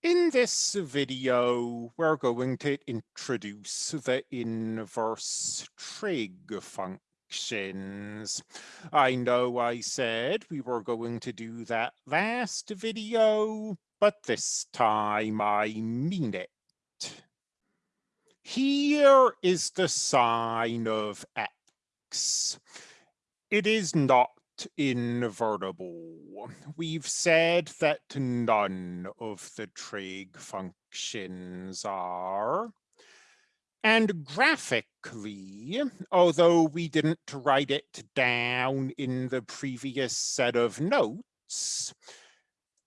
In this video, we're going to introduce the inverse trig functions. I know I said we were going to do that last video, but this time I mean it. Here is the sine of x. It is not invertible. We've said that none of the trig functions are. And graphically, although we didn't write it down in the previous set of notes,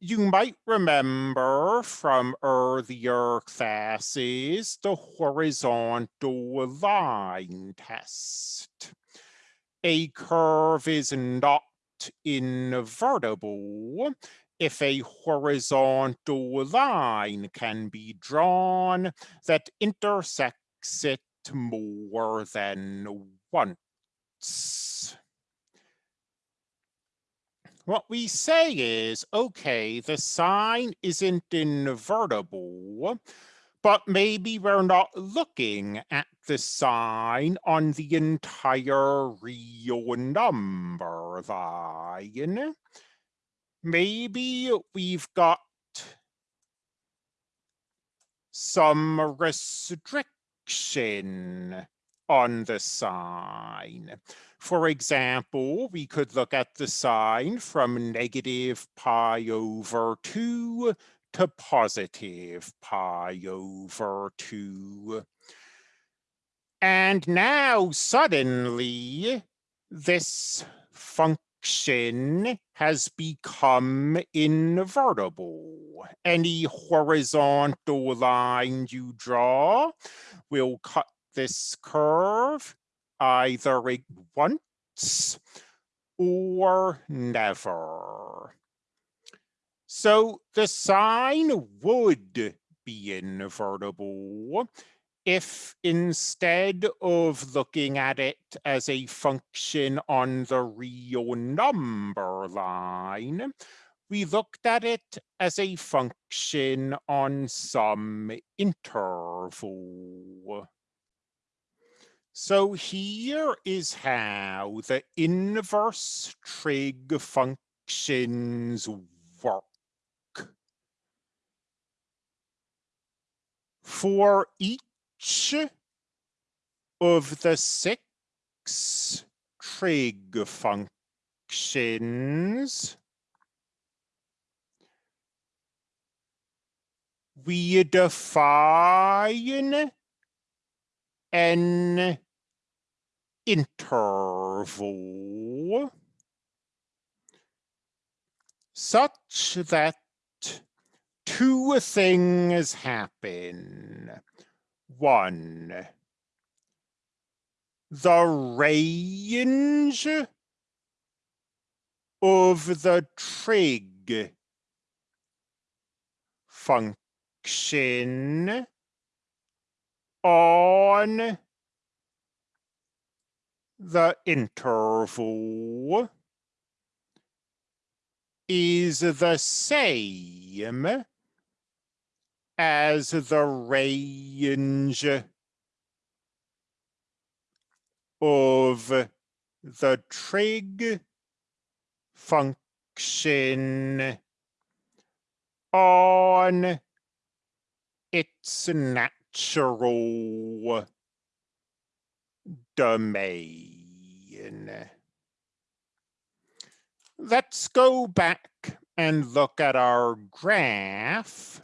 you might remember from earlier classes the horizontal line test a curve is not invertible if a horizontal line can be drawn that intersects it more than once. What we say is, okay, the sine isn't invertible, but maybe we're not looking at the sine on the entire real number line. Maybe we've got some restriction on the sine. For example, we could look at the sine from negative pi over 2 to positive pi over 2. And now suddenly this function has become invertible. Any horizontal line you draw will cut this curve either once or never. So the sine would be invertible if instead of looking at it as a function on the real number line, we looked at it as a function on some interval. So here is how the inverse trig functions for each of the six trig functions, we define an interval such that two things happen. One, the range of the trig function on the interval is the same as the range of the trig function on its natural domain. Let's go back and look at our graph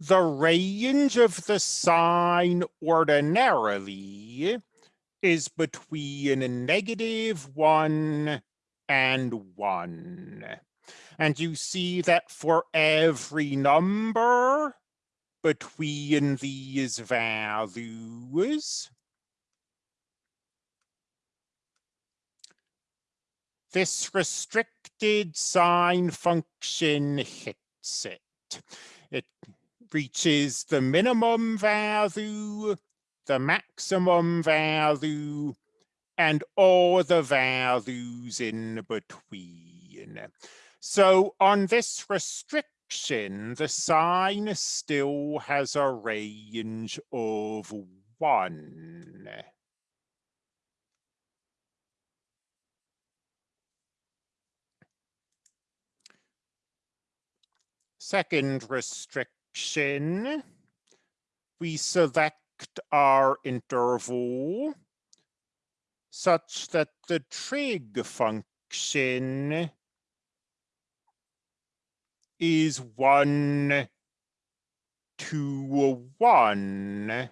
the range of the sine ordinarily is between negative one and one. And you see that for every number between these values, this restricted sine function hits it. It reaches the minimum value, the maximum value, and all the values in between. So on this restriction, the sine still has a range of one. Second restriction, we select our interval such that the trig function is one to one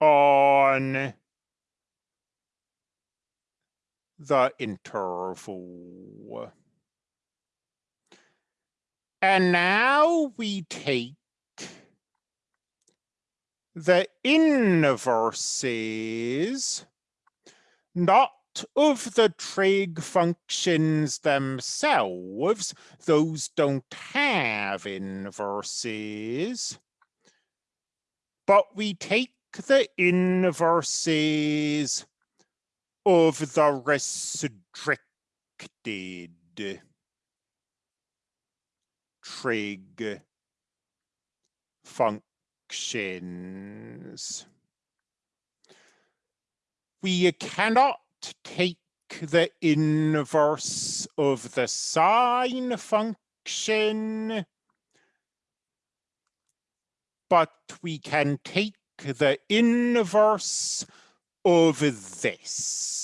on the interval. And now we take the inverses, not of the trig functions themselves, those don't have inverses, but we take the inverses of the restricted trig functions. We cannot take the inverse of the sine function, but we can take the inverse of this.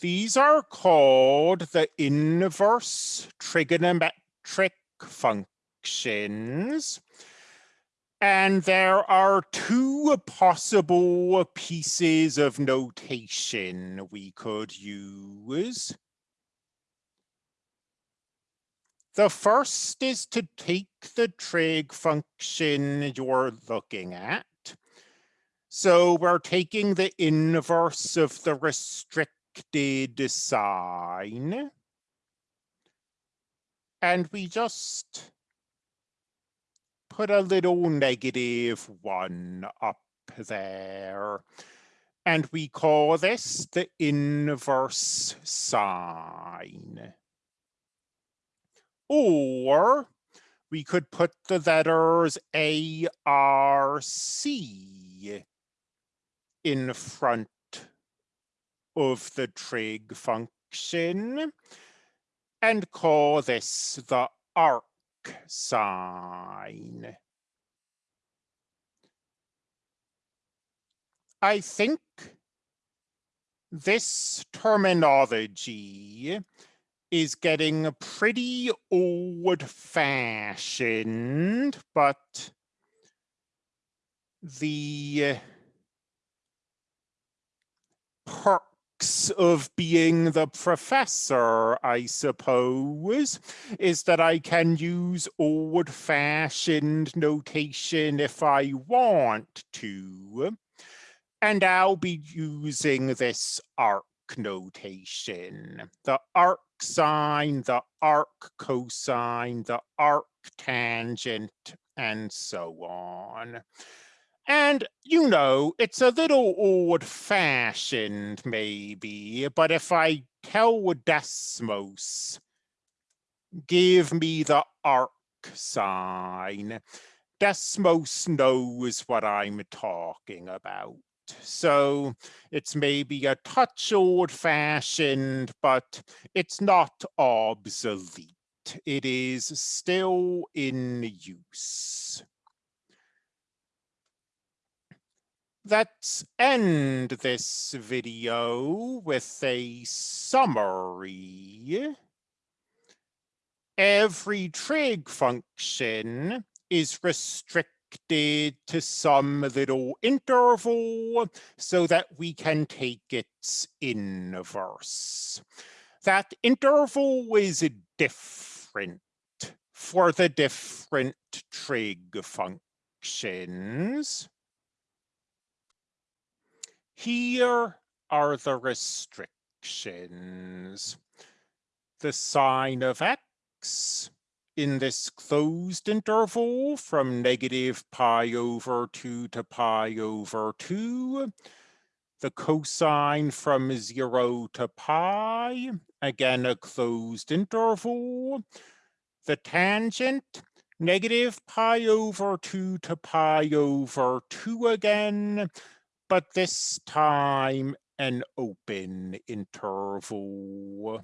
These are called the inverse trigonometric functions. And there are two possible pieces of notation we could use. The first is to take the trig function you're looking at. So we're taking the inverse of the restrict did sine. And we just put a little negative one up there. And we call this the inverse sine. Or we could put the letters A, R, C in front of the trig function and call this the arc sine. I think this terminology is getting pretty old fashioned, but the of being the professor, I suppose, is that I can use old-fashioned notation if I want to. And I'll be using this arc notation. The arc sine, the arc cosine, the arc tangent, and so on. And, you know, it's a little old fashioned, maybe, but if I tell Desmos, give me the arc sine, Desmos knows what I'm talking about. So it's maybe a touch old fashioned, but it's not obsolete. It is still in use. Let's end this video with a summary. Every trig function is restricted to some little interval so that we can take its inverse. That interval is different for the different trig functions. Here are the restrictions. The sine of x in this closed interval from negative pi over 2 to pi over 2. the cosine from zero to pi, again a closed interval, the tangent, negative pi over 2 to pi over 2 again, but this time an open interval.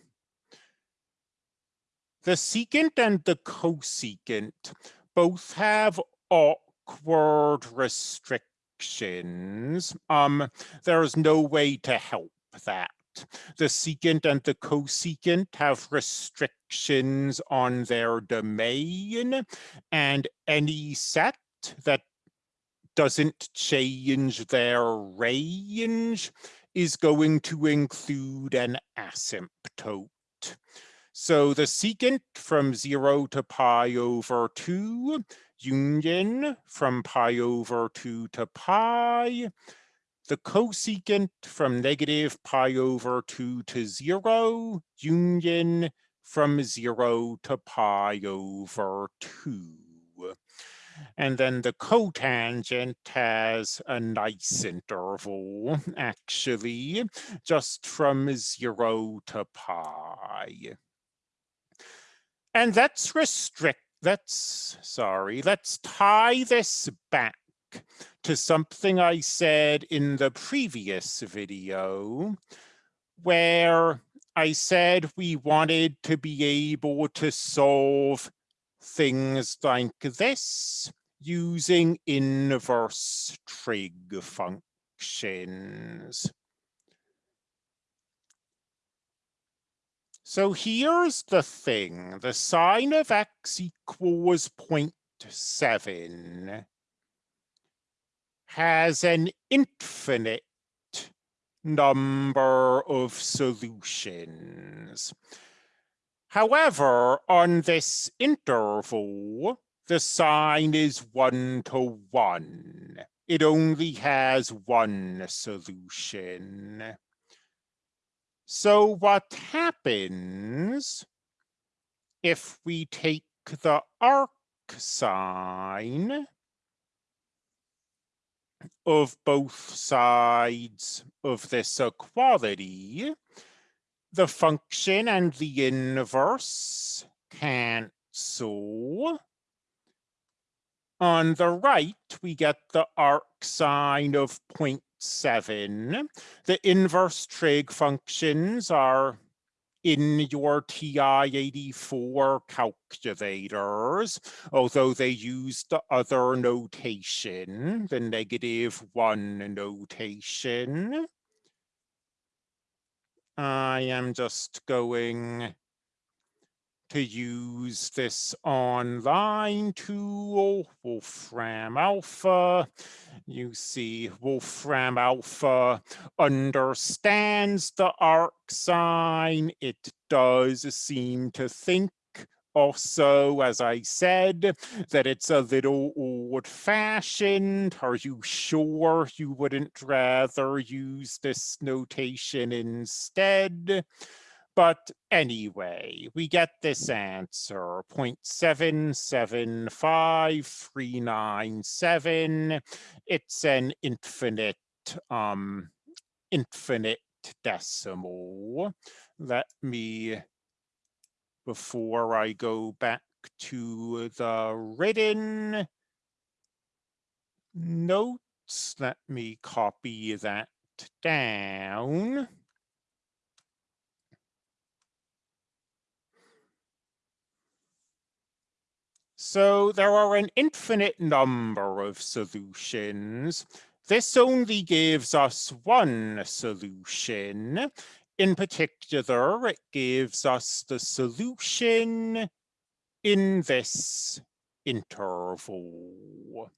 The secant and the cosecant both have awkward restrictions. Um, there's no way to help that. The secant and the cosecant have restrictions on their domain, and any set that doesn't change their range is going to include an asymptote. So the secant from 0 to pi over 2, union from pi over 2 to pi, the cosecant from negative pi over 2 to 0, union from 0 to pi over 2. And then the cotangent has a nice interval, actually, just from 0 to pi. And let's restrict, let's, sorry, let's tie this back to something I said in the previous video, where I said we wanted to be able to solve things like this using inverse trig functions. So here's the thing, the sine of x equals 0.7 has an infinite number of solutions. However, on this interval, the sine is one to one. It only has one solution. So what happens if we take the arc sine of both sides of this equality, the function and the inverse cancel. On the right, we get the arc sine of 0.7. The inverse trig functions are in your TI-84 calculators, although they use the other notation, the negative one notation. I am just going to use this online tool, Wolfram Alpha. You see Wolfram Alpha understands the arc sine. It does seem to think also, as I said, that it's a little old fashioned. Are you sure you wouldn't rather use this notation instead? But anyway, we get this answer, 0.775397. It's an infinite, um, infinite decimal. Let me, before I go back to the written notes, let me copy that down. So there are an infinite number of solutions. This only gives us one solution. In particular, it gives us the solution in this interval.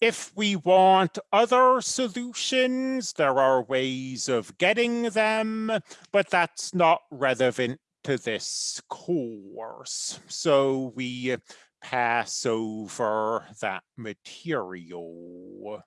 If we want other solutions, there are ways of getting them, but that's not relevant to this course. So we pass over that material.